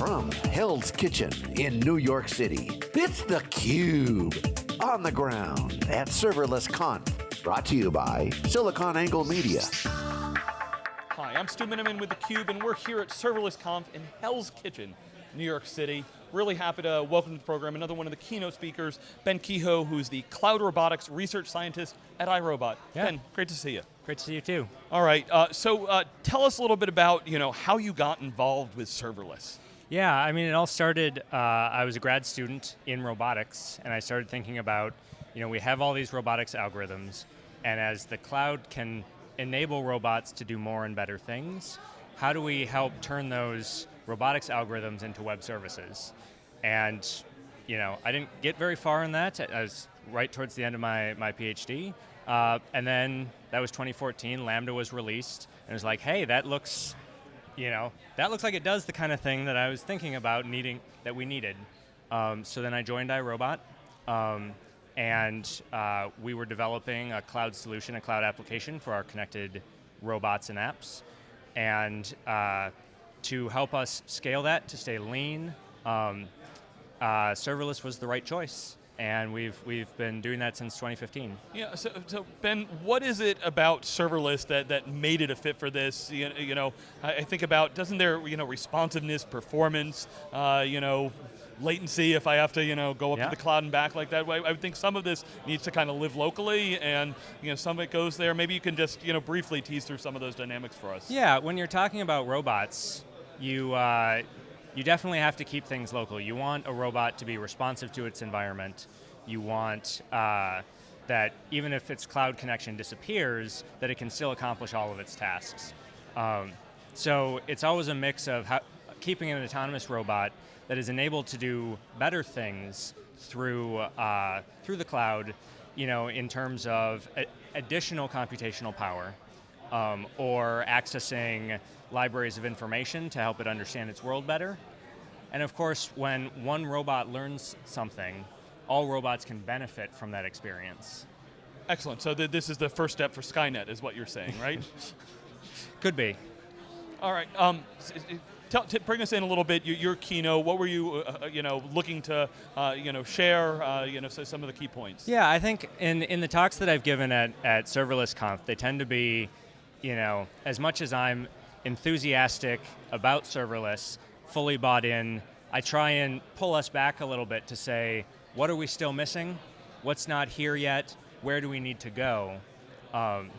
from Hell's Kitchen in New York City, it's theCUBE. On the ground at Serverless Conf. Brought to you by SiliconANGLE Media. Hi, I'm Stu Miniman with theCUBE and we're here at Serverless Conf in Hell's Kitchen, New York City. Really happy to welcome to the program another one of the keynote speakers, Ben Kehoe, who's the Cloud Robotics Research Scientist at iRobot. Yeah. Ben, great to see you. Great to see you too. All right, uh, so uh, tell us a little bit about you know, how you got involved with serverless. Yeah, I mean, it all started, uh, I was a grad student in robotics, and I started thinking about, you know, we have all these robotics algorithms, and as the cloud can enable robots to do more and better things, how do we help turn those robotics algorithms into web services? And, you know, I didn't get very far in that. I was right towards the end of my, my PhD, uh, and then that was 2014, Lambda was released, and it was like, hey, that looks you know, that looks like it does the kind of thing that I was thinking about needing, that we needed. Um, so then I joined iRobot, um, and uh, we were developing a cloud solution, a cloud application for our connected robots and apps. And uh, to help us scale that, to stay lean, um, uh, serverless was the right choice and we've we've been doing that since 2015. Yeah, so, so Ben, what is it about serverless that, that made it a fit for this? You, you know, I, I think about, doesn't there, you know, responsiveness, performance, uh, you know, latency if I have to, you know, go up yeah. to the cloud and back like that. I would think some of this needs to kind of live locally and, you know, some of it goes there. Maybe you can just, you know, briefly tease through some of those dynamics for us. Yeah, when you're talking about robots, you, uh, you definitely have to keep things local. You want a robot to be responsive to its environment. You want uh, that even if its cloud connection disappears, that it can still accomplish all of its tasks. Um, so it's always a mix of how, keeping an autonomous robot that is enabled to do better things through, uh, through the cloud, you know, in terms of additional computational power, um, or accessing libraries of information to help it understand its world better. And of course, when one robot learns something, all robots can benefit from that experience. Excellent, so th this is the first step for Skynet is what you're saying, right? Could be. All right, um, tell, bring us in a little bit, your, your keynote, what were you, uh, uh, you know, looking to, uh, you know, share, uh, you know, so some of the key points? Yeah, I think in, in the talks that I've given at, at Serverless Conf, they tend to be, you know, as much as I'm enthusiastic about serverless, fully bought in, I try and pull us back a little bit to say, what are we still missing? What's not here yet? Where do we need to go? Um,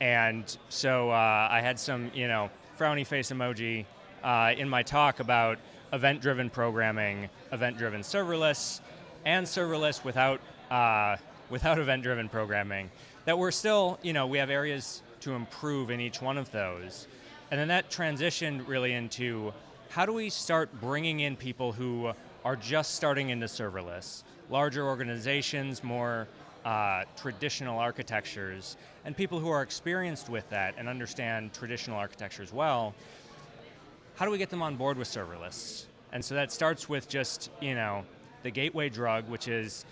and so uh, I had some, you know, frowny face emoji uh, in my talk about event-driven programming, event-driven serverless, and serverless without, uh, without event-driven programming. That we're still, you know, we have areas to improve in each one of those. And then that transitioned really into how do we start bringing in people who are just starting into serverless, larger organizations, more uh, traditional architectures, and people who are experienced with that and understand traditional architectures well, how do we get them on board with serverless? And so that starts with just, you know, the gateway drug, which is,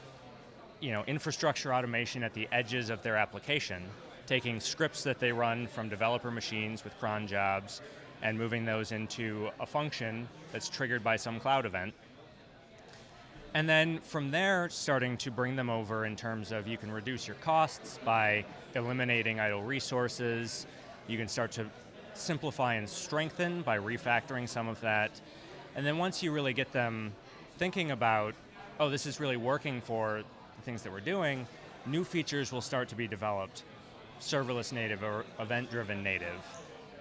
you know, infrastructure automation at the edges of their application, taking scripts that they run from developer machines with cron jobs, and moving those into a function that's triggered by some cloud event, and then from there, starting to bring them over in terms of you can reduce your costs by eliminating idle resources. You can start to simplify and strengthen by refactoring some of that. And then once you really get them thinking about, oh, this is really working for the things that we're doing, new features will start to be developed, serverless native or event-driven native.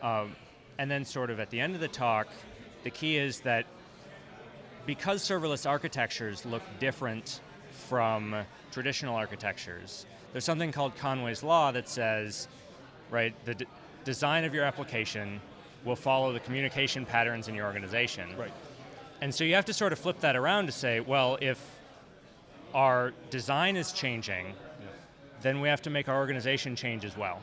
Um, and then sort of at the end of the talk, the key is that because serverless architectures look different from traditional architectures, there's something called Conway's Law that says, right, the design of your application will follow the communication patterns in your organization. Right. And so you have to sort of flip that around to say, well, if our design is changing. Then we have to make our organization change as well.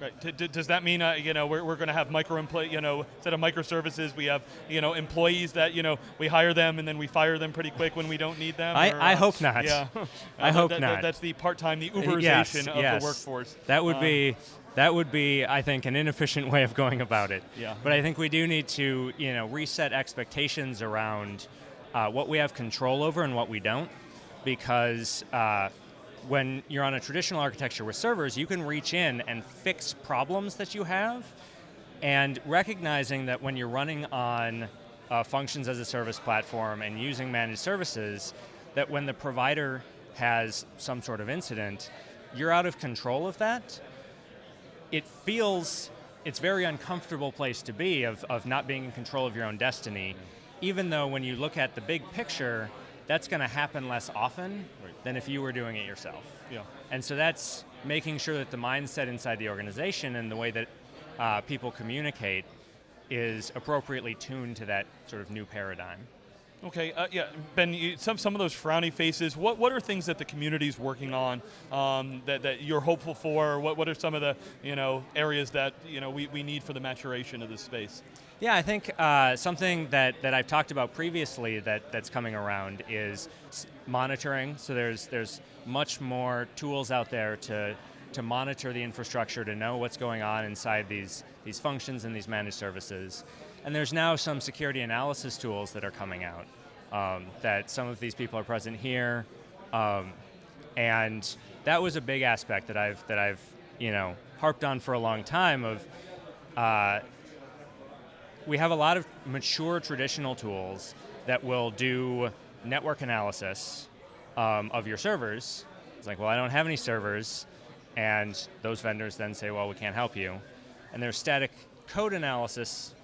Right. Does that mean uh, you know we're, we're going to have micro you know instead of microservices we have you know employees that you know we hire them and then we fire them pretty quick when we don't need them? I, or, I uh, hope not. Yeah. I hope that, not. That, that's the part time the Uberization yes, of yes. the workforce. That would um, be that would be, I think, an inefficient way of going about it. Yeah. But I think we do need to, you know, reset expectations around uh, what we have control over and what we don't, because uh, when you're on a traditional architecture with servers, you can reach in and fix problems that you have, and recognizing that when you're running on uh, functions as a service platform and using managed services, that when the provider has some sort of incident, you're out of control of that. It feels, it's very uncomfortable place to be of, of not being in control of your own destiny, even though when you look at the big picture, that's going to happen less often Right. than if you were doing it yourself. Yeah. And so that's making sure that the mindset inside the organization and the way that uh, people communicate is appropriately tuned to that sort of new paradigm. Okay, uh, yeah, Ben, you, some, some of those frowny faces, what, what are things that the community's working on um, that, that you're hopeful for? What, what are some of the you know, areas that you know, we, we need for the maturation of this space? Yeah, I think uh, something that, that I've talked about previously that, that's coming around is monitoring. So there's, there's much more tools out there to, to monitor the infrastructure, to know what's going on inside these, these functions and these managed services. And there's now some security analysis tools that are coming out um, that some of these people are present here. Um, and that was a big aspect that I've, that I've you know, harped on for a long time of uh, we have a lot of mature traditional tools that will do network analysis um, of your servers. It's like, well, I don't have any servers, and those vendors then say, well, we can't help you. And there's static code analysis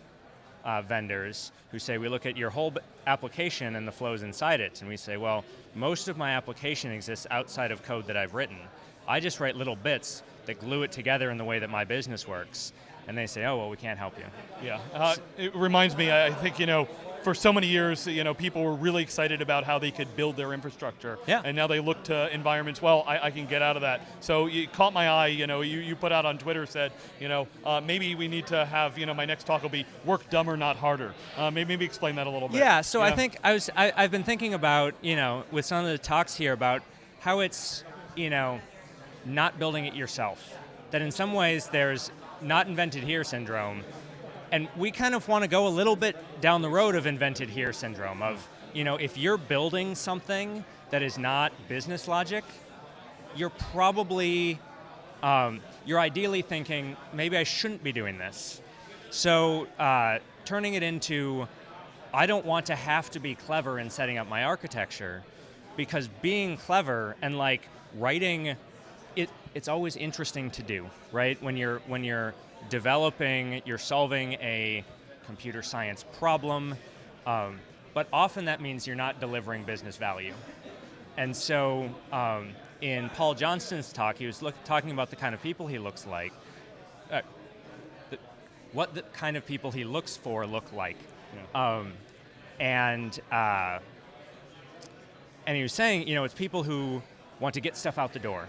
uh, vendors who say, we look at your whole application and the flows inside it, and we say, well, most of my application exists outside of code that I've written. I just write little bits that glue it together in the way that my business works. And they say, oh, well, we can't help you. Yeah, uh, it reminds me, I think, you know, for so many years, you know, people were really excited about how they could build their infrastructure. Yeah. And now they look to environments, well, I, I can get out of that. So you caught my eye, you know, you, you put out on Twitter, said, you know, uh, maybe we need to have, you know, my next talk will be work dumber, not harder. Uh, maybe, maybe explain that a little bit. Yeah, so I think I was I, I've been thinking about you know with some of the talks here about how it's you know not building it yourself. That in some ways there's not invented here syndrome, and we kind of want to go a little bit down the road of invented here syndrome of you know if you're building something that is not business logic, you're probably um, you're ideally thinking maybe I shouldn't be doing this. So uh, turning it into, I don't want to have to be clever in setting up my architecture, because being clever and like writing, it it's always interesting to do, right? When you're when you're developing, you're solving a computer science problem, um, but often that means you're not delivering business value. And so, um, in Paul Johnston's talk, he was look, talking about the kind of people he looks like, uh, the, what the kind of people he looks for look like, um, and uh, and he was saying, you know, it's people who want to get stuff out the door,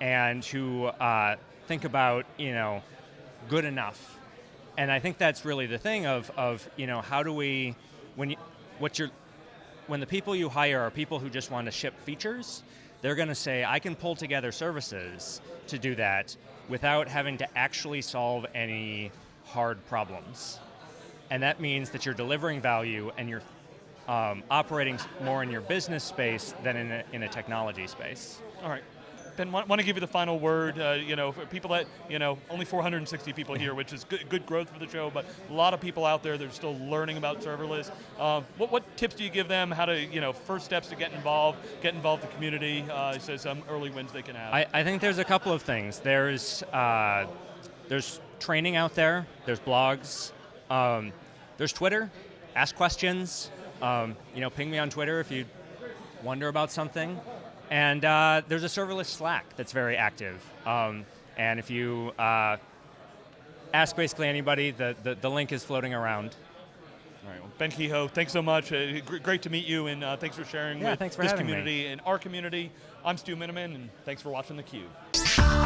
and who uh, think about, you know, good enough. And I think that's really the thing of of you know how do we when you what you're when the people you hire are people who just want to ship features, they're going to say, I can pull together services to do that without having to actually solve any hard problems. And that means that you're delivering value and you're um, operating more in your business space than in a, in a technology space. All right. Ben, want, want to give you the final word. Uh, you know, for people that you know, only 460 people here, which is good, good growth for the show, but a lot of people out there they're still learning about serverless. Um, what, what tips do you give them? How to, you know, first steps to get involved, get involved in the community. Uh, so some early wins they can have. I, I think there's a couple of things. There's uh, there's training out there. There's blogs. Um, there's Twitter. Ask questions. Um, you know, ping me on Twitter if you wonder about something. And uh, there's a serverless Slack that's very active. Um, and if you uh, ask basically anybody, the, the, the link is floating around. All right. Well, ben Kehoe, thanks so much. Uh, gr- great to meet you, and uh, thanks for sharing Yeah, with thanks for this having me. community and our community. I'm Stu Miniman, and thanks for watching theCUBE.